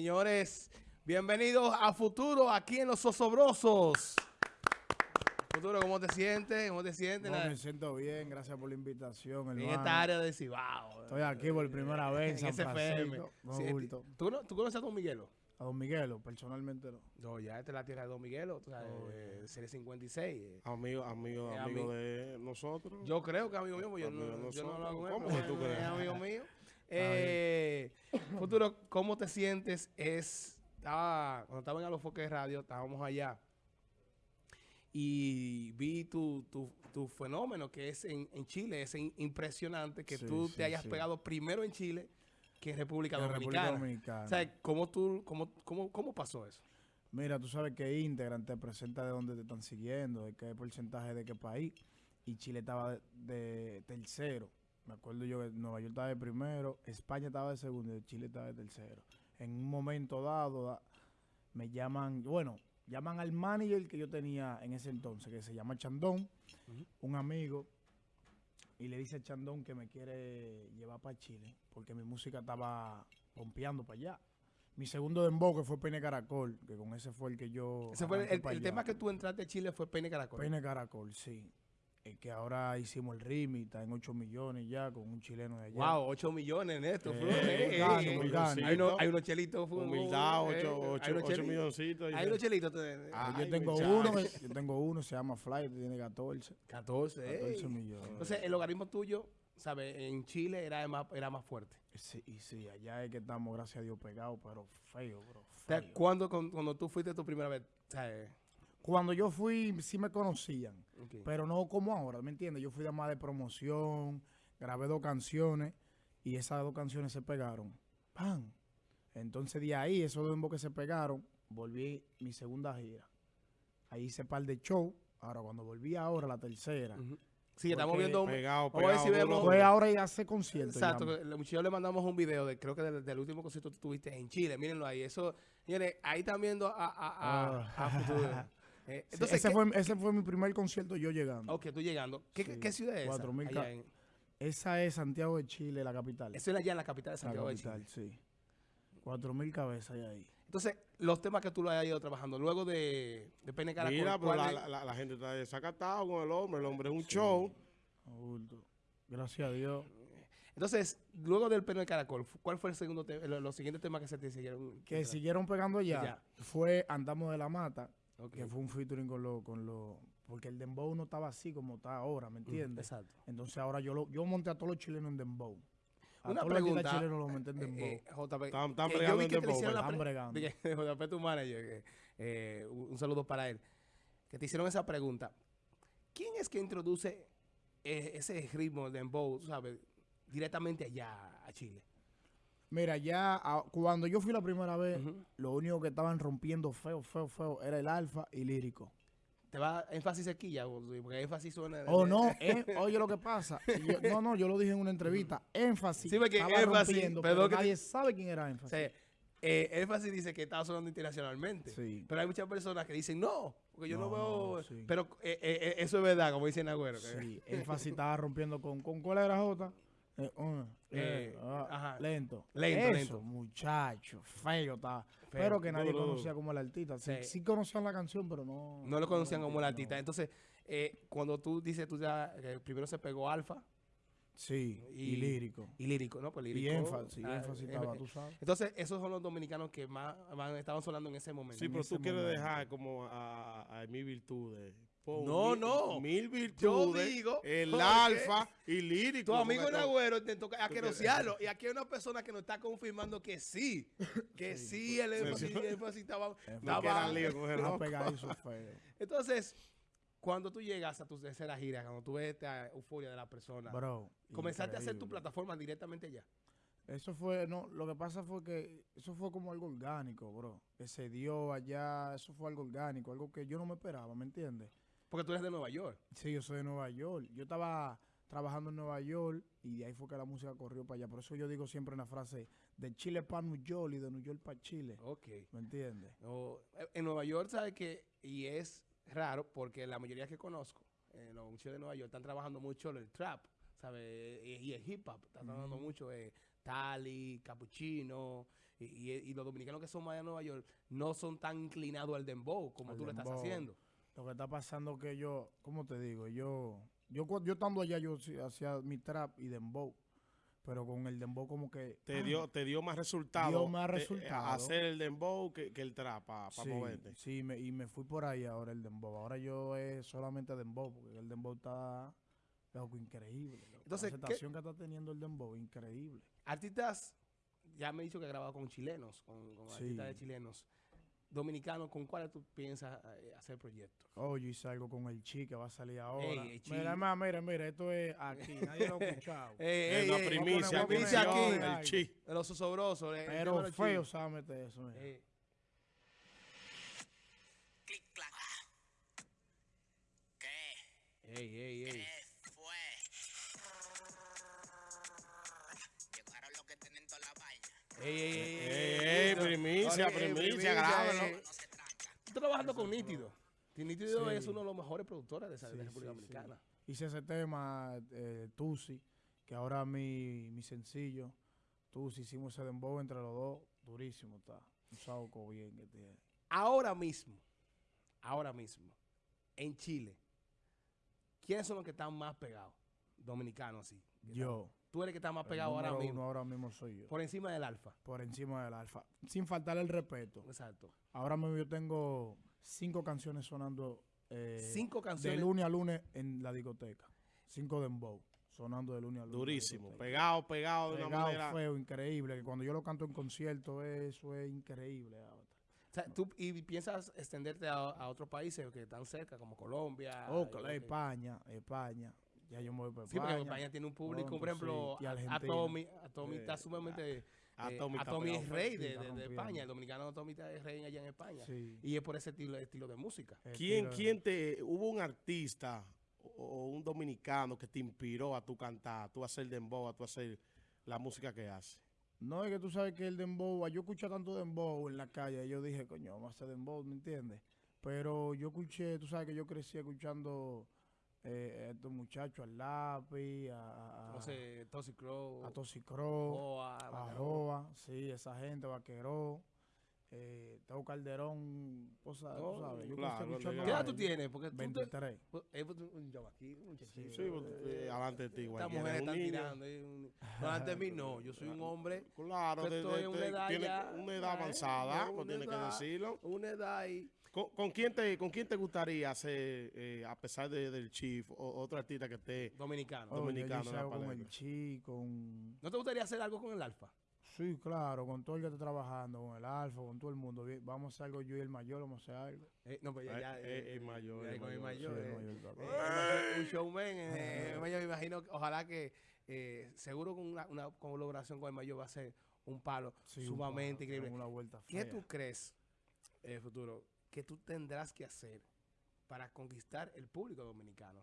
Señores, bienvenidos a Futuro aquí en Los Osobrosos. Futuro, ¿cómo te sientes? ¿Cómo te sientes? No, me siento bien, gracias por la invitación, en esta área de Cibao. Estoy aquí por primera vez en en San. Francisco, no Sí. ¿tú, no- ¿Tú conoces a Don Miguelo? A Don Miguelo, personalmente no. No, ya esta es la tierra de Don Miguelo, tú sabes, Oh, eh, Serie 56. eh. Amigo, amigo, Eh, amigo ami- de nosotros. Yo creo que amigo mío, porque yo Amigo no, yo con él, ¿Cómo que tú es crees? amigo mío. Eh, Futuro, ¿cómo te sientes? Es, estaba, cuando estaba en Alofoque de Radio, estábamos allá y vi tu, tu, tu fenómeno que es en, en Chile. Es in- impresionante que Sí, tú sí, te hayas sí. pegado primero en Chile que en República En Dominicana. República Dominicana. O sea, ¿cómo, tú, cómo, cómo, ¿cómo pasó eso? Mira, tú sabes que Instagram te presenta de dónde te están siguiendo, de qué porcentaje de qué país. Y Chile estaba de, de tercero. Me acuerdo yo que Nueva York estaba de primero, España estaba de segundo y Chile estaba de tercero. En un momento dado da- me llaman, bueno, llaman al manager que yo tenía en ese entonces, que se llama Chandón, un amigo, y le dice a Chandón que me quiere llevar para Chile, porque mi música estaba pompeando para allá. Mi segundo dembow, que fue Pene Caracol, que con ese fue el que yo... Ese fue el, el- tema que tú entraste a Chile fue Pene Caracol. Pene Caracol, sí. Eh, que ahora hicimos el remix, está en 8 millones ya, con un chileno de allá. Wow, 8 millones en esto. Eh, Flo, eh, eh, eh. Hay, unos, hay unos chelitos. Humildad, eh, ocho, hay ocho, unos ocho chelitos. milloncitos. Hay unos chelitos. Ah, yo tengo uno, yo tengo uno, se llama Fly, tiene 14. 14. 14 eh. millones. Entonces, el logaritmo tuyo, ¿sabes? En Chile era más, era más fuerte. Sí, y sí, allá es que estamos, gracias a Dios, pegados, pero feo, bro. O sea, feo. cuando, cuando, cuando tú fuiste tu primera vez, ¿sabes? Cuando yo fui, sí me conocían, pero no como ahora, ¿me entiendes? Yo fui de más de promoción, grabé dos canciones y esas dos canciones se pegaron. ¡Pam! Entonces de ahí, esos dos que se pegaron, volví mi segunda gira. Ahí hice par de show. Ahora, cuando volví ahora, la tercera. Sí, estamos viendo. un- Pegado, Vamos a ver si pegado, vemos-. Fue ahora y hace concierto. Exacto, muchachos le mandamos un video de creo que del, del último concierto que tuviste en Chile, mírenlo ahí. Eso, señores, ahí están viendo a, a, a, Ah. a Futuro. Eh, Sí, entonces, ese, ¿qué- fue, ese fue mi primer concierto yo llegando. Ok, tú llegando. ¿Qué, Sí, qué ciudad es esa? 4000 Allá ca- en- Esa es Santiago de Chile, la capital. eso es allá en la capital de la Santiago de capital, Chile. sí. Cuatro mil cabezas hay ahí. Entonces, los temas que tú lo hayas ido trabajando luego de, de Pene Caracol, Mira, pero ¿cuál la, la, la- la gente está desacatado con el hombre. El hombre es un Sí. show. Adulto. Gracias a Dios. Entonces, luego del Pene Caracol, ¿cuál fue el segundo te- lo- los siguientes temas que se te siguieron? Que siguieron pegando allá Ya. fue Andamos de la Mata, Que fue un featuring con los... Con lo, porque el dembow no estaba así como está ahora, ¿me Mm, entiendes? Exacto. Entonces ahora yo lo, yo monté a todos los chilenos en dembow. A Una todos los pregunta, chilenos los monté en Eh, dembow. eh, JP, Están- están yo vi en que dembow, la Están bregando. JP, tu manager, eh, un saludo para él, que te hicieron esa pregunta. ¿Quién es que introduce eh, ese ritmo de dembow, sabes, directamente allá a Chile? Mira, ya a- cuando yo fui la primera vez, lo único que estaban rompiendo feo, feo, feo era el alfa y lírico. ¿Te va énfasis sequilla? o- Porque énfasis suena... Oh, no, eh, oye lo que pasa. Yo- no, no, yo lo dije en una entrevista. Énfasis. Sí, porque estaba énfasis, rompiendo, pero que te- nadie sabe quién era O énfasis. sea, eh, énfasis dice que está sonando internacionalmente. Sí. Pero hay muchas personas que dicen, no, porque yo no, No, veo... sí. Pero eh, eso es verdad, como dice Nagüero. que- Sí, énfasis estaba rompiendo con, con ¿cuál era Jota? Eh, uh, Eh, eh, ah, ajá. Lento. Lento, Eso, lento. muchacho, feo. Feo, pero que nadie duro, conocía como el artista. Sí, Sí. sí conocían la canción, pero no. No lo conocían como el no. artista. Entonces, eh, cuando tú dices, tú ya, que primero se pegó Alfa Sí, y, Y- lírico. y Lírico, ¿no? Pues Y Lírico. énfasis, ah, énfasis eh, estaba, tú sabes. Entonces, esos son los dominicanos que más van- estaban sonando en ese momento. Sí, pero tú quieres momento. dejar como a, a, mil virtudes. No, mil- no. Mil virtudes. digo, El alfa y lírico. Tu amigo Nagüero intentó aquerosearlo. Y aquí hay una persona que nos está confirmando que sí. Que sí, el énfasis, el énfasis estaba... Estaba-. Entonces, cuando tú llegas a tu tercera gira, cuando tú ves esta euforia de la persona, Bro. comenzaste a hacer tu plataforma directamente ya. Eso fue, no, lo que pasa fue que eso fue como algo orgánico, bro. Que se dio allá, eso fue algo orgánico, algo que yo no me esperaba, ¿me entiendes? Porque tú eres de Nueva York. Sí, yo soy de Nueva York. Yo estaba trabajando en Nueva York y de ahí fue que la música corrió para allá. Por eso yo digo siempre una frase de Chile para New York y de New York para Chile. Ok. ¿Me entiendes? No, en Nueva York, ¿sabes que Y es raro porque la mayoría que conozco, eh, los muchachos de Nueva York, están trabajando mucho el trap, ¿sabes? Y, el hip hop, están trabajando mucho. eh, Tali, Cappuccino, y, y- y los dominicanos que son más de Nueva York no son tan inclinados al dembow como Al tú lo estás haciendo. Lo que está pasando que yo, ¿cómo te digo? Yo, yo, yo estando allá, yo hacía mi trap y dembow. Pero con el dembow como que... Te ah, dio, te dio más resultado. Dio más eh, resultado. hacer el dembow que, que el trap para sí, moverte. sí, me- y me fui por ahí ahora el dembow. Ahora yo es solamente dembow, porque el dembow está loco, increíble. loco. Entonces, la ¿qué- aceptación que está teniendo el dembow, increíble. Artistas, ya me he dicho que he grabado con chilenos, con, con Sí. artistas de chilenos. Dominicanos, ¿con cuáles tú piensas eh, hacer proyectos? Oh, yo hice algo con el Chi que va a salir ahora. Ey, el Chi. mira, más, mira, mira, esto es aquí, nadie lo ha escuchado. Es una primicia, aquí. el chi. de los osobrosos. eh, el Pero los feo, chilenos. ¿sabes meter eso? mira. Clic, clac. ¿Qué? ey, ey, ey. ¿Qué fue? Llegaron los que tienen toda la vaina. Ey, ey, ey. Primicia, primicia, grábalo. Tú trabajando con Nítido. Nítido Sí. es uno de los mejores productores de, esa, República sí, sí. Dominicana. Hice ese tema, eh, Tusi, que ahora mi, mi sencillo, Tusi, hicimos ese dembow entre los dos, durísimo está. Un sauco bien que tiene. Ahora mismo, ahora mismo, en Chile, ¿quiénes son los que están más pegados? Dominicanos, así. Yo. están- Tú eres el que está más el pegado ahora mismo. uno ahora mismo soy yo. Por encima del alfa. Por encima del alfa. Sin faltar el respeto. Exacto. Ahora mismo yo tengo cinco canciones sonando eh, Cinco de canciones. lunes a lunes en la discoteca. Cinco dembow. Sonando de lunes a lunes. Durísimo. Pegado, pegado de una Pegado, manera. feo, increíble. Que cuando yo lo canto en concierto, eso es increíble. ahora. O sea, tú, y piensas extenderte a, a otros países que están cerca, como Colombia. Oh, y España, España. Ya yo me voy para Sí, porque España. Tiene un público, pronto, por ejemplo, sí. Atomi, Atomi Eh, está sumamente... a- eh, Atomi está Atomi es rey de, de-. España. El dominicano Atomi está- es rey allá en España. Sí. Y es por ese estilo, estilo de música. El ¿Quién, estilo- quién te, hubo un artista o, o un dominicano que te inspiró a tu cantar, a tu hacer dembow, a tu hacer la música que haces? No, es que tú sabes que el dembow, yo escuché tanto dembow en la calle, y yo dije, coño, vamos a hacer dembow, ¿me entiendes? Pero yo escuché, tú sabes que yo crecí escuchando eh, a estos muchachos, al lápiz, a, a, Entonces, Toxic Crow, a Toxicro, Joa, a sí, esa gente, Vaqueró, eh, Teo Calderón, o sea, Oh, tú sabes, yo claro, crecí escuchando ¿Qué edad tú tienes? Porque tú te, 23. pues, eh, pues, un chamaquito, un muchachito. Sí, pues, eh, adelante de ti, Estas mujeres están niño. tirando. eh, un- no, antes de mí no, yo soy un hombre, Claro, de- estoy de- en una edad tiene ya, una edad avanzada, pues que edad. decirlo. una edad ahí. ¿Con, con quién te, ¿Con quién te gustaría hacer, eh, a pesar de- del Chief, o, otro artista que esté? Dominicano. Oh, dominicano en con el Chi, con... ¿No te gustaría hacer algo con el Alfa? Sí, claro, con todo el que está trabajando, con el Alfa, con todo el mundo. Vamos a hacer algo yo y el mayor, vamos a hacer algo. Eh, no, pues ya, ya, eh, eh, el mayor, ya el con el mayor, mayor. Sí, el mayor Eh, un showman. eh, yo me imagino, que ojalá que eh, seguro con una, una colaboración con el mayor va a ser un palo Sí, un sumamente palo, increíble. Una vuelta ¿Qué tú crees, eh, futuro, que tú tendrás que hacer para conquistar el público dominicano?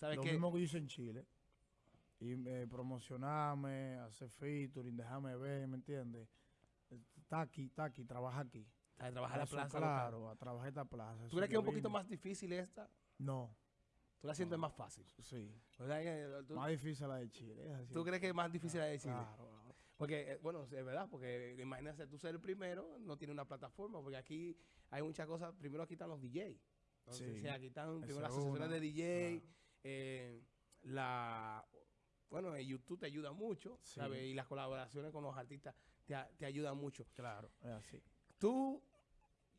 ¿Sabes Lo qué? mismo que hice en Chile. Y eh, promocionarme, hacer featuring, dejarme ver, ¿me entiendes? Está aquí, está aquí, trabaja aquí. ¿Sabes? Trabajar la Eso, plaza. local. Claro, a trabajar esta plaza. ¿Tú crees que es un poquito más difícil esta? No, ¿Tú la sientes más fácil? sí. ¿Verdad que ¿Tú, Más difícil la de Chile. tú crees que es más difícil la de Chile? Claro. Porque, eh, bueno, es verdad, porque imagínate tú ser el primero, no tiene una plataforma, porque aquí hay muchas cosas. Primero aquí están los DJ. Entonces, Sí. aquí están primero las asociaciones de DJ, Claro. eh, la... Bueno, eh, YouTube te ayuda mucho, Sí. ¿sabes? Y las colaboraciones con los artistas te, te ayudan mucho. Claro, es así. ¿Tú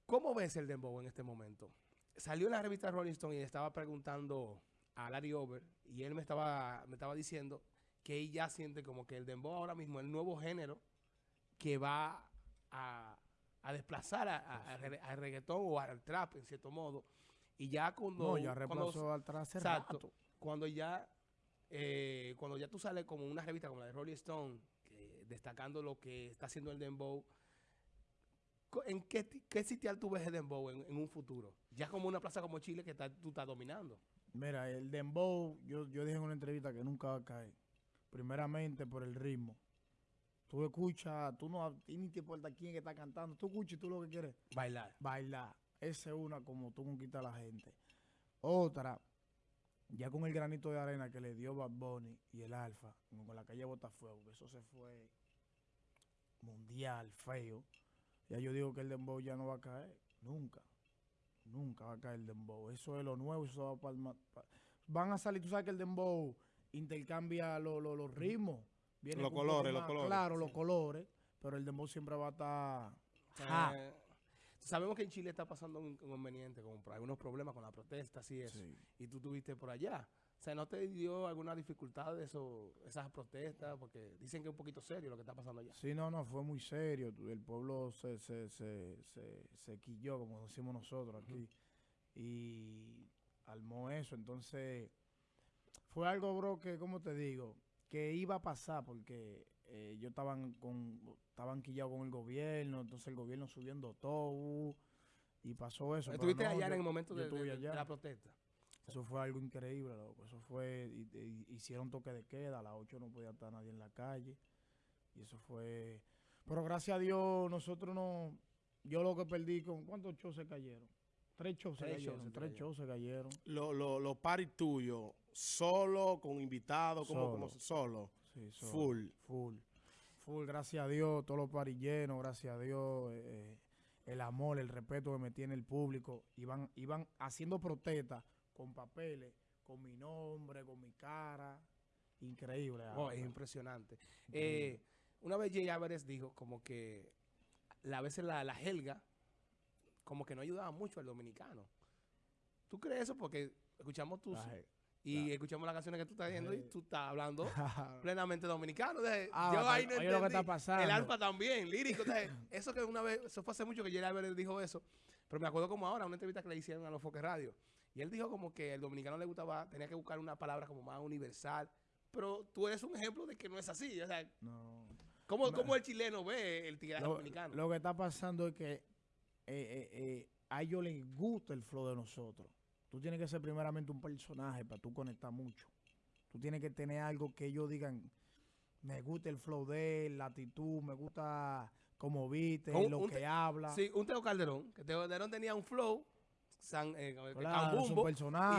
cómo ves el dembow en este momento? Salió en la revista Rolling Stone y le estaba preguntando a Larry Over y él me estaba, me estaba diciendo que él ya siente como que el dembow ahora mismo es el nuevo género que va a, a desplazar a- a- al re- al reggaetón o al trap en cierto modo. Y ya cuando... No, ya cuando- reemplazó al atrás hace Exacto. rato. Cuando ya, eh, cuando ya tú sales como una revista como la de Rolling Stone, que- destacando lo que está haciendo el Dembow, ¿en qué, qué sitial tú ves el Dembow en, en un futuro? Ya como una plaza como Chile que está- tú estás dominando. Mira, el dembow, yo, yo dije en una entrevista que nunca va a caer. Primeramente por el ritmo. Tú escuchas, tú no, ni te importa quién que está cantando. Tú escuchas y tú lo que quieres Bailar. bailar. Esa es una como tú conquistas a la gente. Otra, ya con el granito de arena que le dio Bad Bunny y el Alfa, con la calle Botafuego, que eso se fue mundial, feo. Ya yo digo que el dembow ya no va a caer. Nunca. Nunca va a caer el dembow. Eso es lo nuevo. Eso va pa'l ma- pa- Van a salir, tú sabes que el dembow intercambia lo- lo- los ritmos. Viene Los colores, los colores. Claro, los colores. Pero el dembow siempre va a estar... Ja. Eh, sabemos que en Chile está pasando un inconveniente con algunos problemas con las protestas y eso. Sí. Y tú estuviste por allá. O sea, ¿no te dio alguna dificultad de eso, esas protestas? Porque dicen que es un poquito serio lo que está pasando allá. Sí, no, no, fue muy serio. El pueblo se, se, se, se, se quilló, como decimos nosotros aquí, y armó eso. Entonces, fue algo, bro, que, como te digo, que iba a pasar porque eh, yo estaban con, estaban quillados con el gobierno, entonces el gobierno subiendo todo, y pasó eso. ¿Estuviste no, allá yo- en el momento de, de- estuve de- allá. de la protesta? Eso fue algo increíble, loco. Eso fue, y- y- hicieron toque de queda, a las 8 no podía estar nadie en la calle. Y eso fue... Pero gracias a Dios, nosotros no... Yo lo que perdí con... ¿Cuántos shows se cayeron? Tres shows se cayeron. tres shows se cayeron. Los lo, los parties tuyos, solo, con invitados, como, como Solo. solo. Sí, Full. Full. Full, gracias a Dios, todos los paris llenos, gracias a Dios, eh, el amor, el respeto que me tiene el público. Iban, iban haciendo protestas con papeles, con mi nombre, con mi cara. Increíble. Oh, es impresionante. increíble. Eh, una vez Jay Álvarez dijo como que a veces la, la helga como que no ayudaba mucho al dominicano. ¿Tú crees eso? Porque escuchamos tus Y escuchamos las canciones que tú estás diciendo y tú estás hablando plenamente dominicano. Entonces, Ah, yo ahí no oye lo que está entendí. pasando. El alfa también, lírico. Entonces, eso que una vez, eso fue hace mucho que Jay Álvarez dijo eso, pero me acuerdo como ahora, una entrevista que le hicieron a los Foques Radio. Y él dijo como que el dominicano le gustaba, tenía que buscar una palabra como más universal. Pero tú eres un ejemplo de que no es así. O sea, No. ¿cómo, No. cómo el chileno ve el tigre dominicano? lo que está pasando es que eh, eh, eh, a ellos les gusta el flow de nosotros. Tú tienes que ser primeramente un personaje para tú conectar mucho. Tú tienes que tener algo que ellos digan, me gusta el flow de él, la actitud, me gusta cómo viste, Un- lo un que habla. Sí, un Teo Calderón, que Teo Calderón tenía un flow, san, eh, Claro, un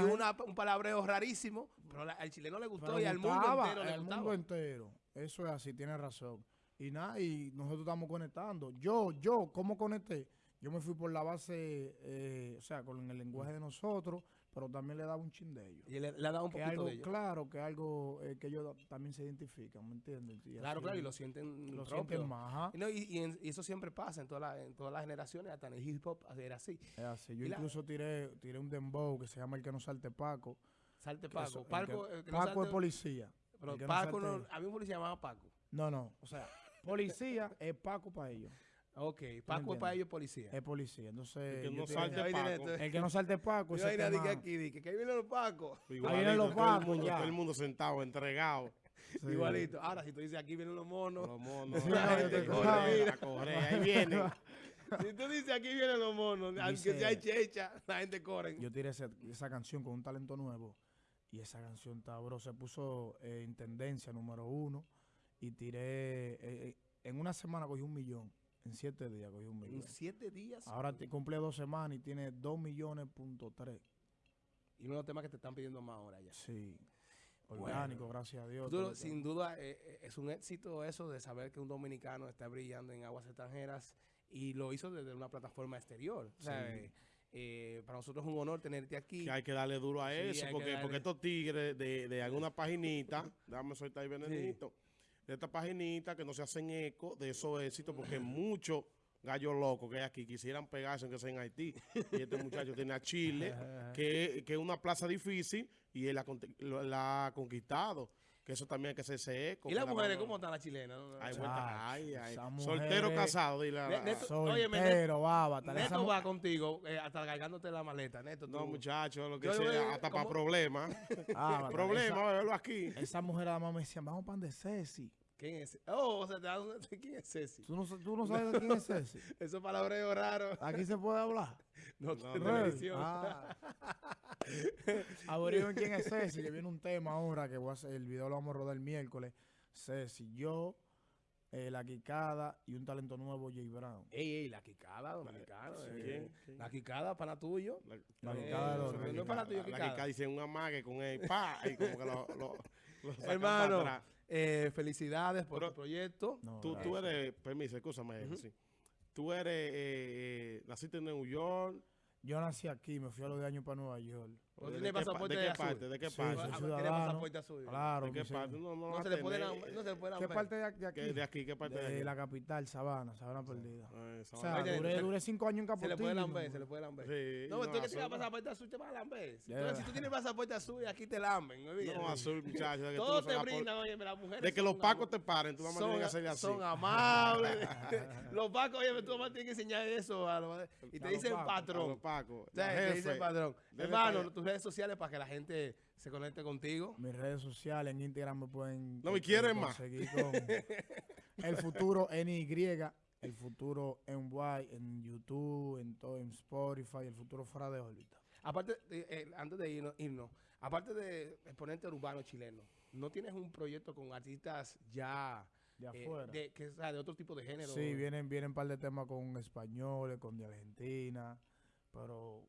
y una, un palabreo rarísimo, pero la- al chileno le gustó Pero y al mundo entero le al gustaba. mundo entero. Eso es así, tienes razón. Y nada, y nosotros estamos conectando. Yo, yo, ¿cómo conecté? Yo me fui por la base, eh, o sea, con el lenguaje de nosotros, pero también le daba un chin de ellos. Y le, le ha dado un Que poquito algo, de ellos. claro, que algo eh, que ellos también se identifican, ¿me entiendes? Y Claro, claro, y lo sienten lo propio. sienten más. Y, no, y, y en- y eso siempre pasa en, toda la- en todas las generaciones, hasta en el hip hop era así. Es así. Yo y la- incluso tiré, tiré un dembow que se llama El que no salte Paco. Salte Paco. eso- Paco, que- el que no Paco salte- es policía. Pero Paco, no, salte- a mí un policía llamaba Paco. No, no, o sea, policía es Paco para ellos. Ok, Paco es para ellos policía. Es policía. Entonces, El que no salte Paco. El que no salte Paco, Yo ahí aquí, di que, ahí vienen los Pacos. Igualito, vienen los todo el pacos, mundo- ya. Todo el mundo sentado, entregado. Sí. Igualito. Ahora, si tú dices aquí vienen los monos, Los monos. Sí, la gente te- corre, la corre, ahí vienen. si tú dices aquí vienen los monos, aunque sea checha, la gente corre. Yo tiré esa canción con un talento nuevo y esa canción está, bro, se puso eh, en tendencia número uno y tiré, eh, eh, en una semana cogí un millón, en siete días cogí un millón. En siete días. Ahora te cumple dos semanas y tiene dos millones punto tres. Y uno de los temas que te están pidiendo más ahora ya. Sí. Bueno. Orgánico, gracias a Dios. Sin duda, eh, eh, es un éxito eso de saber que un dominicano está brillando en aguas extranjeras y lo hizo desde una plataforma exterior. O sea, Sí. eh, eh, para nosotros es un honor tenerte aquí. Que hay que darle duro a Sí, eso, porque, darle. porque estos tigres de, de alguna paginita, déjame soltar ahí, Benedito, de esta paginita que no se hacen eco de esos éxitos, porque muchos gallos locos que hay aquí quisieran pegarse aunque sea en Haití. Y este muchacho tiene a Chile, que, que es una plaza difícil, y él la, ha conquistado. Que eso también hay que hacerse eco. ¿Y las la mujeres cómo están las chilenas? No, no, Ay, vuelta- ay, ay. Soltero casado, dile Soltero, baba. Neto va contigo eh, hasta cargándote la maleta, Neto. No, muchachos, lo que Yo sea, hasta para problemas. Ah, tal, Problema, esa- verlo aquí. Esa mujer además me decía, vamos pan de Ceci. ¿Quién es? Oh, o sea, te dan- ¿quién es Ceci? ¿Tú no, tú no sabes de quién es Ceci? Esos palabreos raros. Aquí se puede hablar. No, no. televisión. Ah. Averigüen quién es Ceci, que viene un tema ahora que voy a hacer, el video lo vamos a rodar el miércoles. Ceci, yo, eh, La Quicada y un talento nuevo, Jay Brown. Ey, ey, la quicada dominicana. Sí, eh. La quicada, pana tuyo. La, La Eh, quicada no es para tuyo, la quicada. quicada dice un amague con él, pa, y como que lo, lo, lo Hermano, para atrás. Eh, felicidades por Pero- tu proyecto. No, Tú, eres, permiso, escúchame, sí. Tú eres, eh, eh, naciste en New York. Yo nací aquí, me fui a los de años para Nueva York. ¿Tú ¿De qué pa- pasaporte ¿De qué azul? parte? ¿De qué Sí, parte? tiene pasaporte azul. Claro, ¿De qué parte? No, no, No vas se a le puede tener, lamber- no se le puede ¿Qué parte de, de aquí? ¿Qué- ¿De aquí? ¿Qué parte de, De aquí? la capital, Sabana, Sabana Perdida. O sea, duré, cinco años en Se le Capotillo. puede lamber, se le puede lamber. Sí, No, tú que tienes pasaporte azul te vas a lamber. Entonces, si tú tienes pasaporte azul, aquí te lamben. No, azul, muchachos. de tú Todos no te brindan, oye, las mujeres. De que los pacos te paren, tú nada más tienes que hacerle así. son amables. los pacos, oye, tú nomás tienes que enseñar eso. a los- y te A dicen A los patrón. pacos. Te dicen patrón. Hermano, allá. Tus redes sociales para que la gente se conecte contigo. Mis redes sociales en Instagram me pueden. No me eh, quieren más. conseguir con el futuro en Y, el futuro en Y, en YouTube, en todo, en Spotify, el futuro fuera de órbita. Aparte, de- eh, antes de irnos, irnos, aparte de exponente urbano chileno, ¿no tienes un proyecto con artistas ya De eh, que, sea, de otro tipo de género? Sí, vienen, vienen un par de temas con españoles, con de Argentina, pero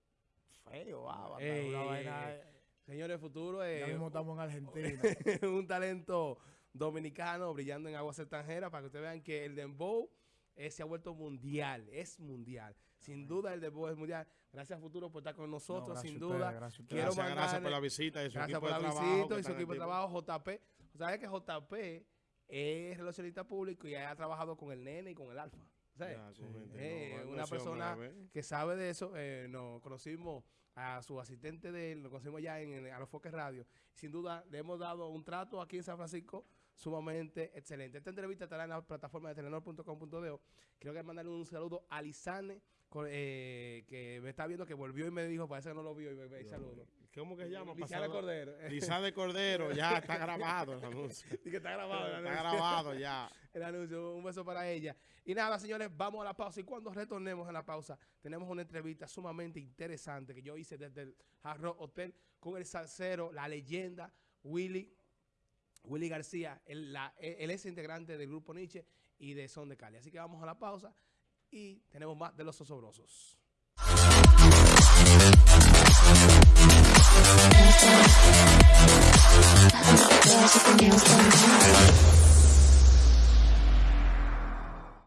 feo, ah, Ey, una ey, vaina. ey. Señores, futuro es ya mismo estamos en Argentina. un talento dominicano brillando en aguas extranjeras para que ustedes vean que el dembow eh, se ha vuelto mundial, es mundial. Sin duda el dembow es mundial. Gracias Futuro por estar con No, nosotros, gracias sin duda. gracias a ustedes. Quiero Gracias, gracias por mandarle- la visita y su Gracias equipo por de la trabajo. visita que y su equipo de trabajo, JP. ¿Sabes que JP es relacionista público y ha trabajado con el nene y con el alfa? ¿Sabes? Ya, Sí. con gente, Eh, no, una persona que sabe de eso, eh, nos conocimos a su asistente de él, lo conocimos ya en, en- a los Foques Radio. Sin duda, le hemos dado un trato aquí en San Francisco sumamente excelente. Esta entrevista estará en la plataforma de telenor.com.de. Quiero que mandarle un saludo a Lisane, con- eh, que me está viendo, que volvió y me dijo, parece que no lo vio y me, me saludo. ¿Cómo que se llama? Pasado- Cordero. Lizana de Cordero, ya está grabado el anuncio. Y que está grabado. el Está anuncio. grabado ya. el anuncio. Un beso para ella. Y nada, señores, vamos a la pausa. Y cuando retornemos a la pausa, tenemos una entrevista sumamente interesante que yo hice desde el Hard Rock Hotel con el salsero, la leyenda, Willy. Willy García, él, la- él es integrante del grupo Nietzsche y de Son de Cali. Así que vamos a la pausa y tenemos más de los osobrosos. There's something else going on.